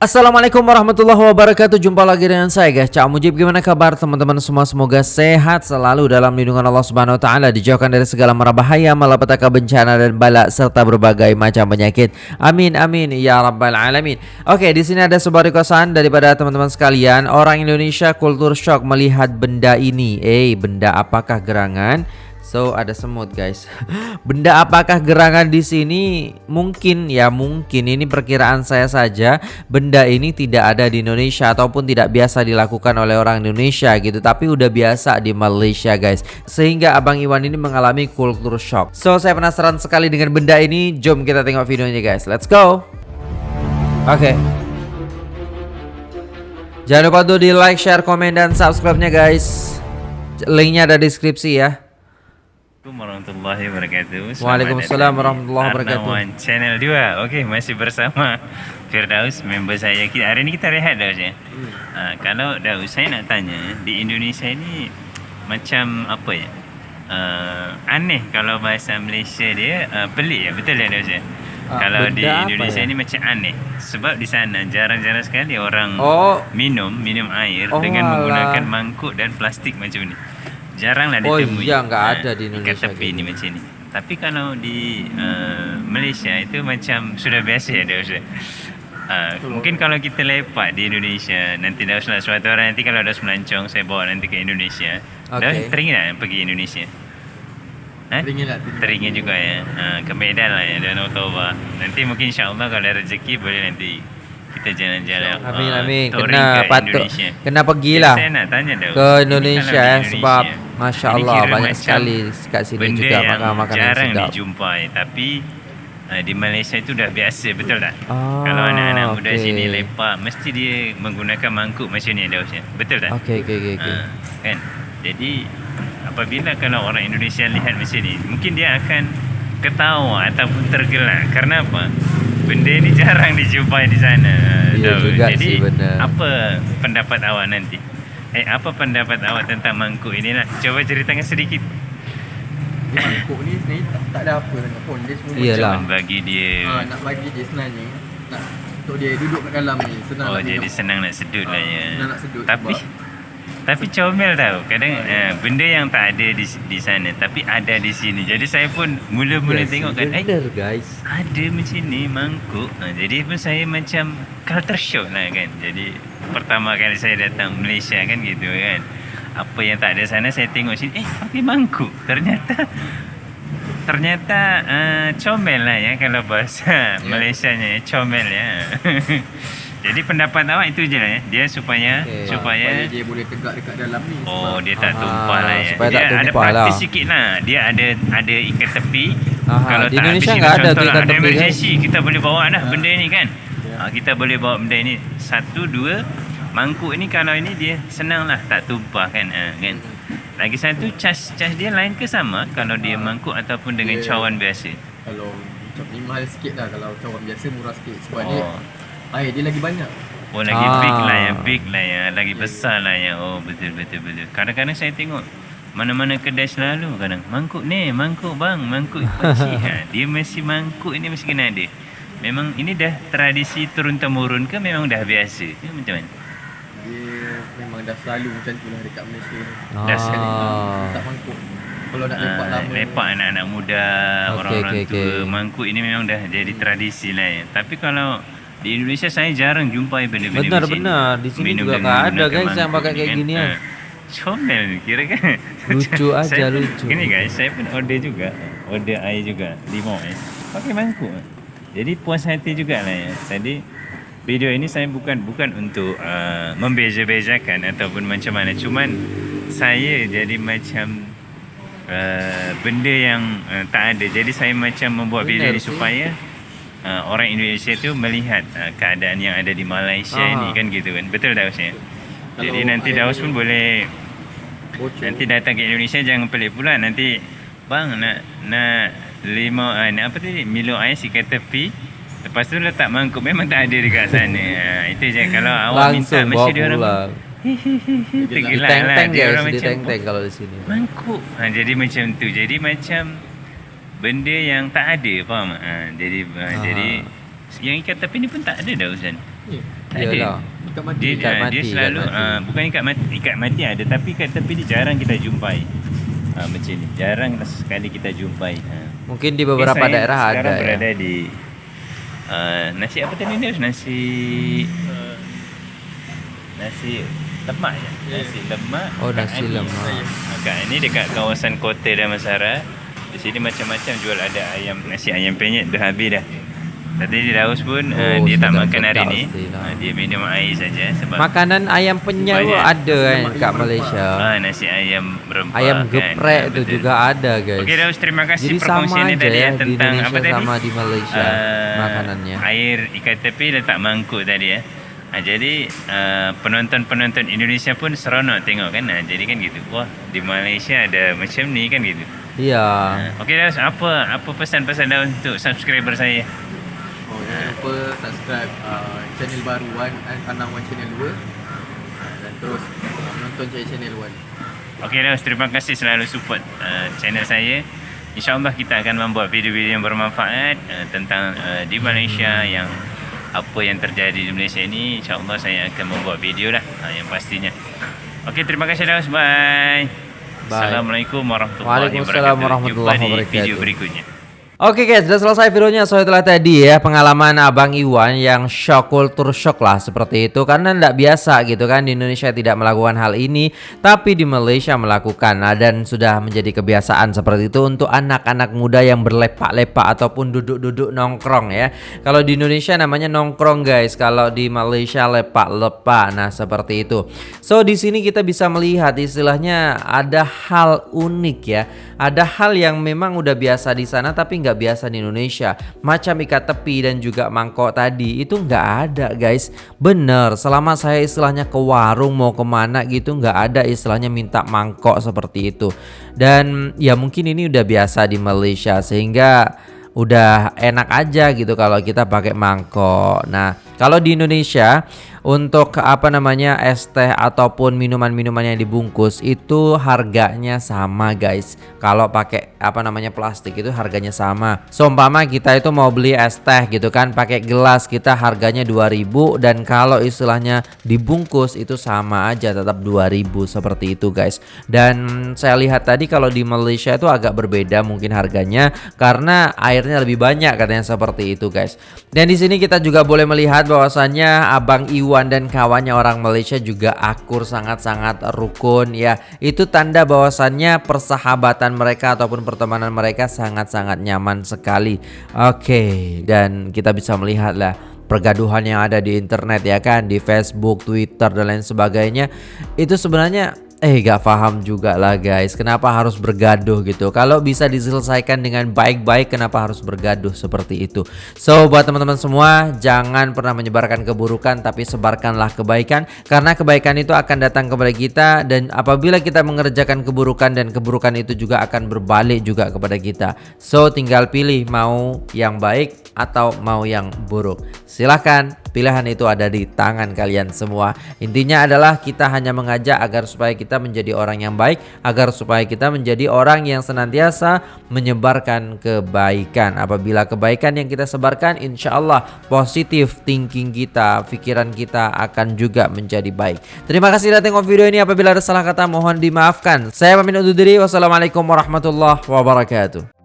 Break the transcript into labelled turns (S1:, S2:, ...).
S1: Assalamualaikum warahmatullahi wabarakatuh. Jumpa lagi dengan saya guys. Cak Mujib Gimana kabar teman-teman semua? Semoga sehat selalu dalam lindungan Allah Subhanahu Wa Taala Dijauhkan dari segala mara bahaya Malapetaka bencana dan balak Serta berbagai macam penyakit. Amin amin Ya Rabbal Alamin. Oke di sini ada sebuah requestan Daripada teman-teman sekalian. Orang Indonesia kultur shock melihat benda ini. Eh benda apakah gerangan So ada semut guys. Benda apakah gerangan di sini? Mungkin ya mungkin ini perkiraan saya saja. Benda ini tidak ada di Indonesia ataupun tidak biasa dilakukan oleh orang Indonesia gitu. Tapi udah biasa di Malaysia guys. Sehingga Abang Iwan ini mengalami culture shock. So saya penasaran sekali dengan benda ini. Jom kita tengok videonya guys. Let's go. Oke. Okay. Jangan lupa tuh di like, share, komen, dan subscribe-nya guys. Linknya ada di deskripsi ya.
S2: Assalamualaikum warahmatullahi wabarakatuh.
S1: Waalaikumsalam warahmatullahi wabarakatuh.
S2: Arnawan Channel 2. Okey, masih bersama Firdaus, member saya. Kita, hari ni kita rehat Daus ya. Hmm. Uh, kalau Daus, saya nak tanya, di Indonesia ni macam apa ya? Uh, aneh kalau bahasa Malaysia dia uh, pelik ya, betul ya Daus ya? Uh, kalau di Indonesia ya? ni macam aneh sebab di sana jarang-jarang sekali orang oh. minum minum air oh, dengan alah. menggunakan mangkuk dan plastik macam ni jaranglah
S1: oh, ditemui. Oh iya, enggak ha, ada di Indonesia.
S2: Kat tepi ni macam ni. Tapi kalau di uh, Malaysia itu macam sudah biasa ya Ustaz. Uh, mungkin kalau kita lepak di Indonesia nanti dah usah suatu hari nanti kalau ada melancong saya bawa nanti ke Indonesia. Okay. Dah teringin tak pergi Indonesia?
S1: Eh? Teringin lah.
S2: Teringin juga ya. Uh, ke Medan lah ya dan Ottawa. Nanti mungkin insyaAllah kalau ada rezeki boleh nanti kita jalan-jalan.
S1: Amin amin. Uh, kena patut. Kena pergilah.
S2: Ya, saya nak tanya dah.
S1: Ke Indonesia eh sebab Masya Allah banyak sekali kat sini
S2: benda
S1: juga
S2: makan makanan jarang sedap. dijumpai tapi uh, di Malaysia itu dah biasa betul tak? Ah, Kalau anak-anak okay. muda sini lepak mesti dia menggunakan mangkuk macam ni dah Betul tak?
S1: Okey okey okey. Okay. Uh,
S2: kan? Jadi apabila kalau orang Indonesia lihat macam ni mungkin dia akan ketawa ataupun tergelak kerana apa? Benda ni jarang dijumpai di sana.
S1: Ya, juga
S2: Jadi
S1: sih, benar.
S2: apa pendapat awak nanti? Eh, apa pendapat awak tentang mangkuk ini lah? Cuba ceritakan sedikit.
S3: Mangkuk ni sebenarnya tak, tak ada apa sangat pun. Dia semua
S1: Iyalah.
S2: macam bagi dia.
S3: Ha, nak bagi dia sebenarnya. Nak untuk dia duduk kat dalam ni. Senang
S2: oh, jadi senang nak sedut ha, lah ya.
S3: Senang nak sedut.
S2: Tapi, tapi comel tau. Kadang ha, uh, benda yang tak ada di di sana. Tapi ada di sini. Jadi saya pun mula-mula yes, tengok kan. Eh,
S1: guys.
S2: Ada macam ni mangkuk. Ha, jadi pun saya macam culture shock lah kan. Jadi pertama kali saya datang Malaysia kan gitu kan apa yang tak ada sana saya tengok sini eh pakai mangkuk ternyata ternyata uh, comel lah ya kalau bahasa yeah. Malaysia nya ya, comel ya jadi pendapat awak itu je lah ya dia supaya okay. supaya
S3: dia boleh tegak dekat dalam ni
S2: oh dia tak tumpah lah ya supaya dia tak ada praktis lah. sikit lah dia ada ada ikat tepi
S1: Aha. kalau di tak Indonesia enggak ada tu ikat tepi
S2: kan? kita boleh bawa dah ha. benda ni kan Ha, kita boleh bawa benda ini satu dua mangkuk ini kalau ini dia senang lah tak tumpah kan ha, kan lagi satu cas cas dia lain ke sama kalau dia ha. mangkuk ataupun dengan dia, cawan biasa
S3: kalau ni mahal sikit lah kalau cawan biasa murah sikit sebab oh. dia air dia lagi banyak
S2: oh lagi ah. big lah ya big lah ya lagi yeah. besar lah ya oh betul betul betul kadang-kadang saya tengok mana-mana kedai selalu kadang mangkuk ni mangkuk bang mangkuk ha, dia mesti mangkuk ini mesti kena ada Memang ini dah tradisi turun temurun ke memang dah biasa? Ke macam mana?
S3: Dia memang dah selalu macam tu lah dekat Malaysia.
S2: Ah. Dah sekali
S3: tak mangkuk. Kalau nak lepak ah, lama.
S2: Lepak anak-anak muda, okay, orang-orang okay, tua. Okay. Mangkuk ini memang dah jadi tradisi lah ya. Tapi kalau di Indonesia saya jarang jumpa benda-benda
S1: Benar, benar. Di sini Minum juga tak ada guys yang pakai kayak gini ya.
S2: Comel kira kan
S1: Lucu aja saya lucu
S2: Ini guys Saya pun order juga Order air juga Lima eh Pakai mangkuk jadi puas hati juga lah ya. Jadi video ini saya bukan bukan untuk uh, membeza-bezakan ataupun macam mana. Cuman saya jadi macam uh, benda yang uh, tak ada. Jadi saya macam membuat video ini supaya uh, orang Indonesia tu melihat uh, keadaan yang ada di Malaysia Aha. ini kan gitu kan. Betul tak ya? Jadi nanti Daus pun boleh Bocor. nanti datang ke Indonesia jangan pelik pula. Nanti bang nak nak lima uh, apa tadi? Milo air sikat tepi lepas tu letak mangkuk. Memang tak ada dekat sana. Ha, itu je. Kalau awak minta mesti dia orang
S1: Tergelak lah. Dia orang macam teng-teng kalau di sini.
S2: Mangkuk. Ha, Jadi macam tu. Jadi macam Benda yang tak ada Faham ha, Jadi ha, Jadi Yang ikat tepi ni pun tak ada dah Ustaz
S3: yeah.
S2: Tak ada.
S1: Iyalah.
S3: Ikat mati.
S2: Dia,
S1: Ikat mati,
S2: dia
S1: ikat
S2: selalu
S1: mati.
S2: ah, bukan ikat mati, ikat mati ada tapi kat tepi dia jarang kita jumpai. Ah, macam ni. Jarang sekali kita jumpai. Ah.
S1: Mungkin di beberapa
S2: Saya
S1: daerah ada
S2: sekarang
S1: ya.
S2: berada di uh, nasi apa tadi ni? Nasi uh, nasi lemak ya. Nasi lemak.
S1: Oh, nasi lemak.
S2: Ini dekat kawasan Kota Damansara. Di sini macam-macam jual ada ayam nasi ayam penyet dah habis dah. Tadi di Daus pun uh,
S1: Oh,
S2: dia tak makan hari ni.
S1: pastilah.
S2: Uh, dia minum air saja sebab
S1: Makanan ayam penyet tu ada kan kat Malaysia.
S2: ah, nasi ayam rempah
S1: Ayam
S2: kan.
S1: geprek
S2: Ah,
S1: tu
S2: betul.
S1: juga ada guys.
S2: Okey Daus terima kasih
S1: Jadi sama
S2: perkongsiannya tadi
S1: ya di
S2: tentang
S1: Indonesia
S2: apa tadi?
S1: sama di Malaysia
S2: Ah,
S1: makanannya.
S2: Air ikan tepi letak mangkuk tadi ya. Ha, jadi uh, penonton-penonton Indonesia pun seronok tengok kan. Ha, jadi kan gitu. Wah, di Malaysia ada macam ni kan gitu.
S1: Iya.
S2: Ha, Okey Daus, apa apa pesan-pesan Daus untuk subscriber saya?
S3: Oh, jangan lupa subscribe uh, channel baru Wan Anang Wan Channel 2 uh, dan terus uh, menonton Cik Channel Wan.
S2: Okey Daus, terima kasih selalu support uh, channel saya. InsyaAllah kita akan membuat video-video yang bermanfaat uh, tentang uh, di Malaysia yang apa yang terjadi di Malaysia ini. InsyaAllah saya akan membuat video lah uh, yang pastinya. Okey, terima kasih Daus. Bye.
S1: Bye.
S2: Assalamualaikum warahmatullahi
S1: Waalaikumsalam
S2: wabarakatuh.
S1: warahmatullahi
S2: Jumpa di
S1: wabarakatuh.
S2: video berikutnya.
S1: Oke guys, sudah selesai videonya. So itulah tadi ya pengalaman Abang Iwan yang shock kultur shock lah seperti itu karena tidak biasa gitu kan di Indonesia tidak melakukan hal ini, tapi di Malaysia melakukan nah, dan sudah menjadi kebiasaan seperti itu untuk anak-anak muda yang berlepak-lepak ataupun duduk-duduk nongkrong ya. Kalau di Indonesia namanya nongkrong guys, kalau di Malaysia lepak-lepak. Nah seperti itu. So di sini kita bisa melihat istilahnya ada hal unik ya. Ada hal yang memang udah biasa di sana tapi nggak biasa di Indonesia. Macam ikat tepi dan juga mangkok tadi itu nggak ada guys. Bener, selama saya istilahnya ke warung mau ke mana gitu nggak ada istilahnya minta mangkok seperti itu. Dan ya mungkin ini udah biasa di Malaysia sehingga udah enak aja gitu kalau kita pakai mangkok. Nah, kalau di Indonesia untuk apa namanya es teh ataupun minuman-minuman yang dibungkus itu harganya sama guys. Kalau pakai apa namanya plastik itu harganya sama. Seumpama kita itu mau beli es teh gitu kan pakai gelas kita harganya 2000 dan kalau istilahnya dibungkus itu sama aja tetap 2000 seperti itu guys. Dan saya lihat tadi kalau di Malaysia itu agak berbeda mungkin harganya karena airnya lebih banyak katanya seperti itu guys. Dan di sini kita juga boleh melihat bahwasannya Abang Iwan dan kawannya orang Malaysia juga akur sangat-sangat rukun ya. Itu tanda bahwasannya persahabatan mereka ataupun pertemanan mereka sangat-sangat nyaman sekali. Oke, dan kita bisa melihat lah pergaduhan yang ada di internet ya kan di Facebook, Twitter dan lain sebagainya itu sebenarnya eh gak paham juga lah guys. Kenapa harus bergaduh gitu? Kalau bisa diselesaikan dengan baik-baik kenapa harus bergaduh seperti itu? So buat teman-teman semua jangan pernah menyebarkan keburukan tapi sebarkanlah kebaikan. Karena kebaikan itu akan datang kepada kita dan apabila kita mengerjakan keburukan dan keburukan itu juga akan berbalik juga kepada kita. So tinggal pilih mau yang baik atau mau yang buruk. Silahkan pilihan itu ada di tangan kalian semua. Intinya adalah kita hanya mengajak agar supaya kita menjadi orang yang baik agar supaya kita menjadi orang yang senantiasa menyebarkan kebaikan. Apabila kebaikan yang kita sebarkan insya Allah positif thinking kita pikiran kita akan juga menjadi baik. Terima kasih sudah tengok video ini. Apabila ada salah kata mohon dimaafkan. Saya pamit undur diri. Wassalamualaikum warahmatullahi wabarakatuh